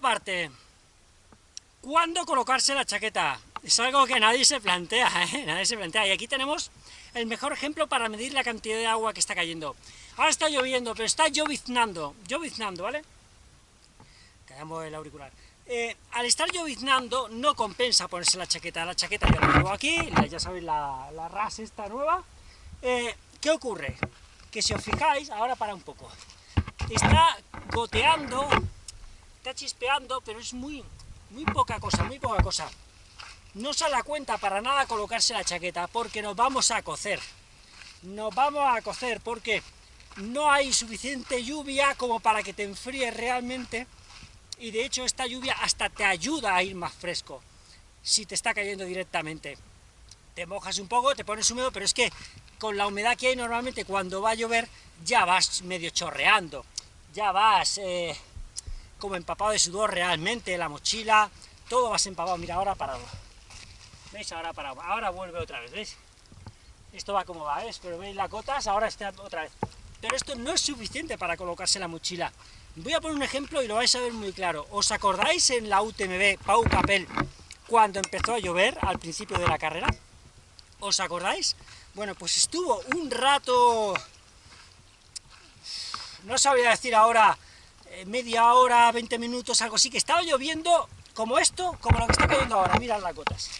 Parte. ¿Cuándo colocarse la chaqueta? Es algo que nadie se plantea, ¿eh? Nadie se plantea. Y aquí tenemos el mejor ejemplo para medir la cantidad de agua que está cayendo. Ahora está lloviendo, pero está lloviznando, lloviznando, ¿vale? Callamos el auricular. Eh, al estar lloviznando no compensa ponerse la chaqueta, la chaqueta ya la tengo aquí, ya sabéis la, la RAS esta nueva. Eh, ¿Qué ocurre? Que si os fijáis, ahora para un poco, está goteando, está chispeando, pero es muy, muy poca cosa, muy poca cosa. No se da cuenta para nada colocarse la chaqueta, porque nos vamos a cocer. Nos vamos a cocer, porque no hay suficiente lluvia como para que te enfríes realmente, y de hecho esta lluvia hasta te ayuda a ir más fresco, si te está cayendo directamente. Te mojas un poco, te pones húmedo, pero es que con la humedad que hay normalmente cuando va a llover, ya vas medio chorreando, ya vas eh, como empapado de sudor realmente, la mochila, todo vas empapado, mira, ahora parado. ¿Veis? Ahora parado, ahora vuelve otra vez, ¿veis? Esto va como va, ¿ves? Pero veis las gotas, ahora está otra vez. Pero esto no es suficiente para colocarse la mochila. Voy a poner un ejemplo y lo vais a ver muy claro. ¿Os acordáis en la UTMB Pau Capel cuando empezó a llover al principio de la carrera? ¿Os acordáis? Bueno, pues estuvo un rato... No sabría decir ahora media hora, 20 minutos, algo así, que estaba lloviendo como esto, como lo que está cayendo ahora, mirad las gotas.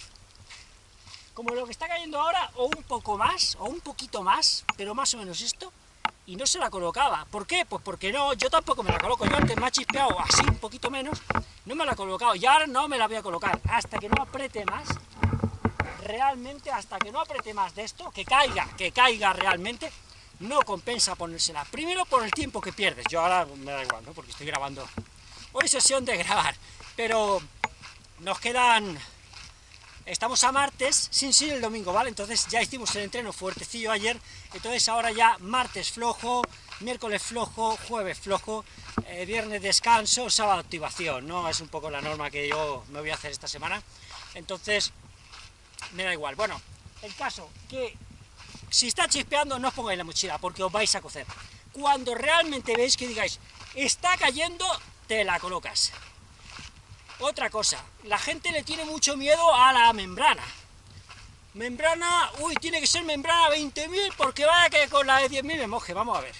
Como lo que está cayendo ahora, o un poco más, o un poquito más, pero más o menos esto, y no se la colocaba. ¿Por qué? Pues porque no, yo tampoco me la coloco. Yo antes me ha chispeado así, un poquito menos, no me la he colocado, y ahora no me la voy a colocar, hasta que no apriete más, realmente, hasta que no apriete más de esto, que caiga, que caiga realmente, no compensa ponérsela. Primero por el tiempo que pierdes, yo ahora me da igual, ¿no? Porque estoy grabando. Hoy sesión de grabar, pero nos quedan... Estamos a martes, sin ser el domingo, ¿vale? Entonces ya hicimos el entreno fuertecillo ayer, entonces ahora ya martes flojo, miércoles flojo, jueves flojo, eh, viernes descanso, sábado activación, ¿no? Es un poco la norma que yo me voy a hacer esta semana. Entonces, me da igual. Bueno, el caso que si está chispeando no os pongáis la mochila, porque os vais a cocer. Cuando realmente veis que digáis, está cayendo, te la colocas. Otra cosa, la gente le tiene mucho miedo a la membrana. Membrana, uy, tiene que ser membrana 20.000 porque vaya que con la de 10.000 me moje, vamos a ver.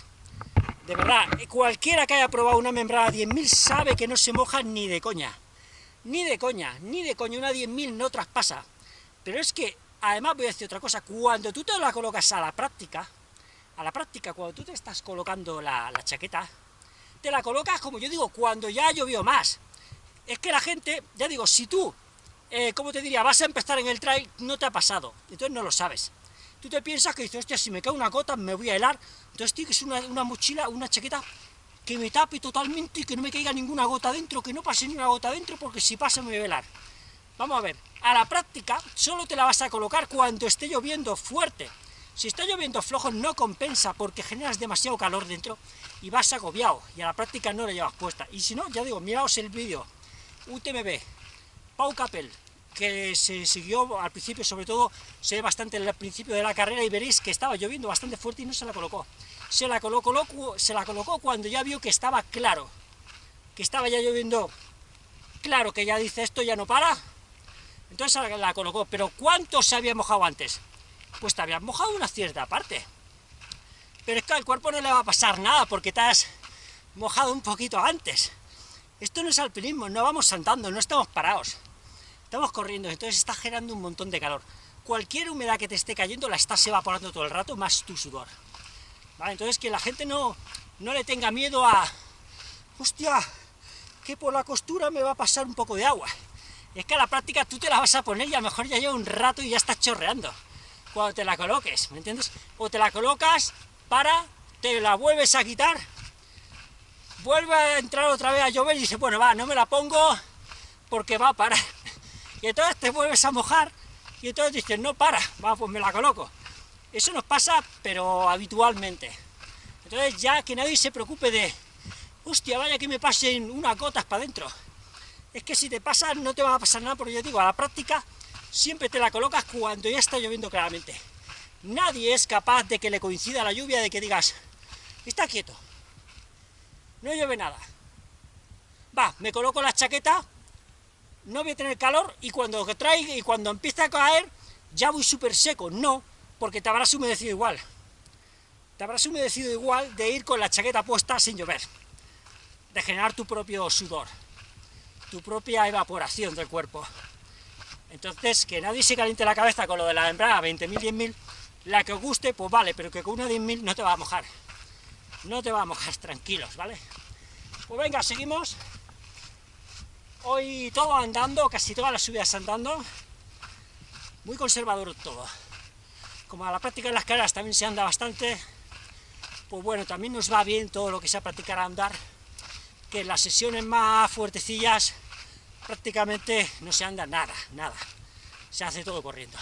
De verdad, cualquiera que haya probado una membrana 10.000 sabe que no se moja ni de coña. Ni de coña, ni de coña, una 10.000 no traspasa. Pero es que, además voy a decir otra cosa, cuando tú te la colocas a la práctica, a la práctica, cuando tú te estás colocando la, chaqueta, te la colocas, como yo digo, cuando ya llovió más. Es que la gente, ya digo, si tú, eh, como te diría, vas a empezar en el trail, no te ha pasado, entonces no lo sabes. Tú te piensas que dices, hostia, si me cae una gota me voy a helar, entonces tienes una, una mochila, una chaqueta que me tape totalmente y que no me caiga ninguna gota dentro, que no pase ni una gota dentro, porque si pasa me voy a helar. Vamos a ver, a la práctica solo te la vas a colocar cuando esté lloviendo fuerte. Si está lloviendo flojo no compensa porque generas demasiado calor dentro y vas agobiado y a la práctica no la llevas puesta. Y si no, ya digo, miraos el vídeo UTMB, Pau Capel, que se siguió al principio, sobre todo, se ve bastante al principio de la carrera y veréis que estaba lloviendo bastante fuerte y no se la colocó. Se la colocó, se la colocó cuando ya vio que estaba claro, que estaba ya lloviendo claro, que ya dice esto ya no para, entonces la colocó, pero ¿cuánto se había mojado antes? Pues te habías mojado una cierta parte. Pero es que al cuerpo no le va a pasar nada porque te has mojado un poquito antes. Esto no es alpinismo, no vamos saltando, no estamos parados. Estamos corriendo, entonces está generando un montón de calor. Cualquier humedad que te esté cayendo la estás evaporando todo el rato, más tu sudor. ¿Vale? Entonces que la gente no, no le tenga miedo a... ¡Hostia! Que por la costura me va a pasar un poco de agua es que a la práctica tú te la vas a poner y a lo mejor ya lleva un rato y ya está chorreando cuando te la coloques, ¿me entiendes? O te la colocas para, te la vuelves a quitar, vuelve a entrar otra vez a llover y dices, bueno, va, no me la pongo porque va a parar. Y entonces te vuelves a mojar y entonces dices, no para, va, pues me la coloco. Eso nos pasa, pero habitualmente. Entonces ya que nadie se preocupe de, hostia, vaya que me pasen unas gotas para adentro es que si te pasa no te va a pasar nada, porque yo digo, a la práctica siempre te la colocas cuando ya está lloviendo claramente. Nadie es capaz de que le coincida la lluvia, de que digas, está quieto, no llueve nada. va, me coloco la chaqueta, no voy a tener calor, y cuando traiga, y cuando empiece a caer, ya voy súper seco. No, porque te habrás humedecido igual. Te habrás humedecido igual de ir con la chaqueta puesta sin llover, de generar tu propio sudor, tu propia evaporación del cuerpo. Entonces, que nadie se caliente la cabeza con lo de la membrana 20.000, 10.000, la que os guste, pues vale, pero que con una 10.000 no te va a mojar. No te va a mojar, tranquilos, ¿vale? Pues venga, seguimos. Hoy todo andando, casi todas las subidas andando. Muy conservador todo. Como a la práctica en las carreras también se anda bastante, pues bueno, también nos va bien todo lo que sea practicar a andar, que las sesiones más fuertecillas prácticamente no se anda nada, nada. Se hace todo corriendo.